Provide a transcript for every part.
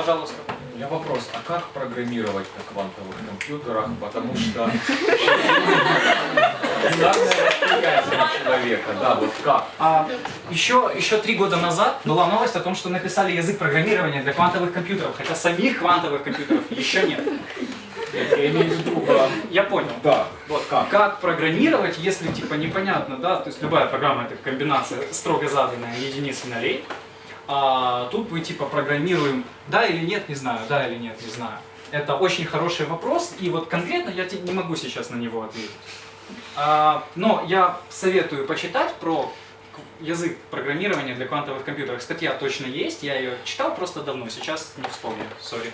Пожалуйста. У меня вопрос, а как программировать на квантовых компьютерах, потому что человека, да, вот как? А, еще, еще три года назад была новость о том, что написали язык программирования для квантовых компьютеров, хотя самих квантовых компьютеров еще нет. Я имею в виду, а, Я понял. да, Вот как. Как программировать, если типа непонятно, да, то есть любая программа это комбинация строго заданная единиц и нолей. А тут мы типа программируем, да или нет, не знаю, да или нет, не знаю. Это очень хороший вопрос, и вот конкретно я не могу сейчас на него ответить. А, но я советую почитать про язык программирования для квантовых компьютеров. Статья точно есть, я ее читал просто давно, сейчас не вспомню, сори.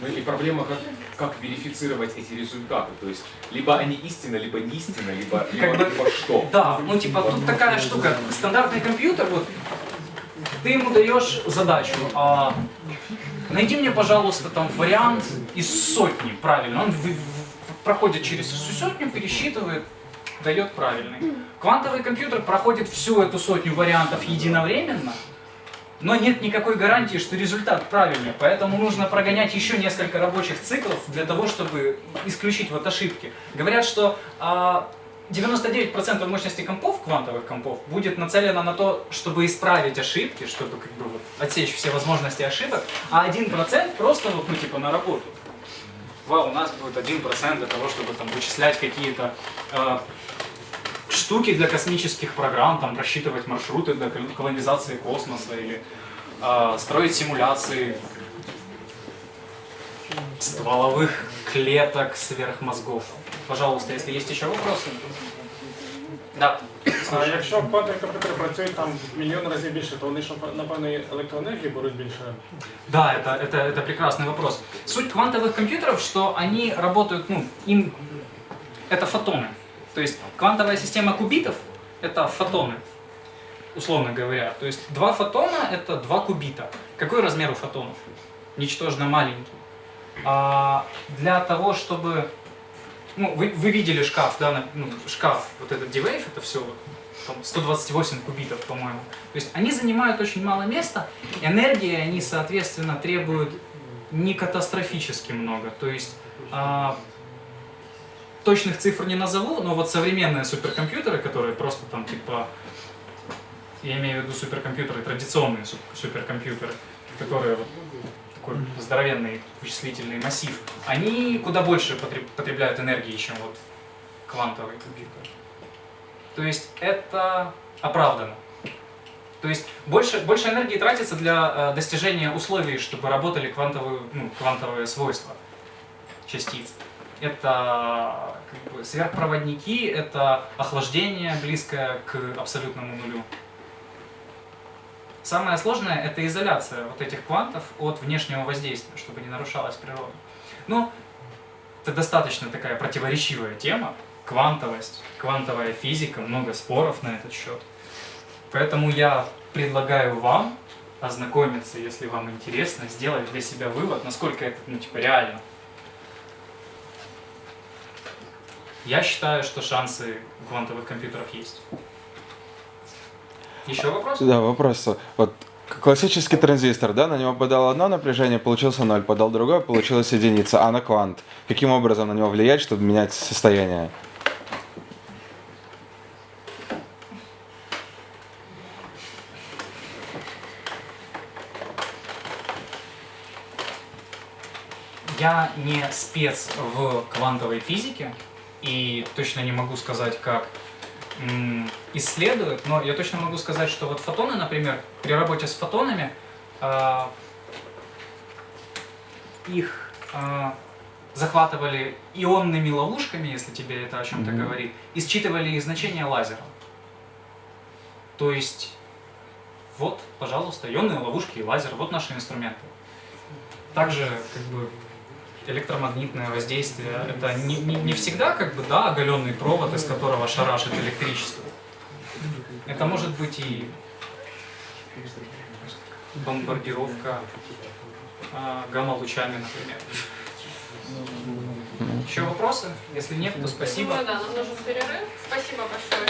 Ну и проблема, как, как верифицировать эти результаты. То есть, либо они истинно, либо не истинно, либо, либо, Как бы- либо что. Да, ну типа тут такая штука, стандартный компьютер, вот ты ему даешь задачу, а, найди мне, пожалуйста, там вариант из сотни правильно. Он в- в- проходит через всю сотню, пересчитывает, дает правильный. Квантовый компьютер проходит всю эту сотню вариантов единовременно, но нет никакой гарантии, что результат правильный, поэтому нужно прогонять еще несколько рабочих циклов для того, чтобы исключить вот ошибки. Говорят, что а, 99% мощности компов, квантовых компов, будет нацелено на то, чтобы исправить ошибки, чтобы как бы вот отсечь все возможности ошибок, а 1% просто вот, ну, типа на работу. Вау, у нас будет 1% для того, чтобы там вычислять какие-то э, штуки для космических программ, там рассчитывать маршруты для кол- колонизации космоса или э, строить симуляции стволовых клеток сверхмозгов. Пожалуйста, если есть еще вопросы. Да. А якщо квантові комп'ютери працюють там мільйон разів більше, то вони ж напевно і електроенергії беруть більше. Да, это, это, это прекрасный вопрос. Суть квантовых компьютеров, что они работают, ну, им это фотоны. То есть квантовая система кубитов это фотоны, условно говоря. То есть два фотона это два кубита. Какой размер у фотонов? Ничтожно маленький. А для того, чтобы... Ну, вы, вы видели шкаф, да, ну, шкаф, вот этот D-Wave, это все вот, там 128 кубитов, по-моему. То есть они занимают очень мало места, энергии они, соответственно, требуют не катастрофически много. То есть а, точных цифр не назову, но вот современные суперкомпьютеры, которые просто там типа, я имею в виду суперкомпьютеры, традиционные суп- суперкомпьютеры, которые вот такой здоровенный вычислительный массив, они куда больше потреб- потребляют энергии, чем вот квантовый компьютер. То есть это оправдано. То есть больше, больше энергии тратится для э, достижения условий, чтобы работали квантовые, ну, квантовые свойства частиц. Это как бы, сверхпроводники, это охлаждение близкое к абсолютному нулю. Самое сложное это изоляция вот этих квантов от внешнего воздействия, чтобы не нарушалась природа. Ну, это достаточно такая противоречивая тема. Квантовость, квантовая физика, много споров на этот счет. Поэтому я предлагаю вам ознакомиться, если вам интересно, сделать для себя вывод, насколько это, ну, типа, реально. Я считаю, что шансы квантовых компьютеров есть. Еще вопрос? Да, вопрос. Вот классический транзистор, да, на него подал одно напряжение, получился ноль, подал другое, получилась единица. А на квант? Каким образом на него влиять, чтобы менять состояние? Я не спец в квантовой физике и точно не могу сказать, как исследуют, но я точно могу сказать, что вот фотоны, например, при работе с фотонами, а, их а, захватывали ионными ловушками, если тебе это о чем-то Мгм. говорит, и считывали их значение лазером. То есть, вот, пожалуйста, ионные ловушки и лазер, вот наши инструменты. Также, как бы, электромагнитное воздействие, это не, не, не всегда, как бы, да, оголенный провод, из которого шарашит электричество. Это может быть и бомбардировка а, гамма-лучами, например. Еще вопросы? Если нет, то спасибо. Думаю, да, нам нужен перерыв. Спасибо большое.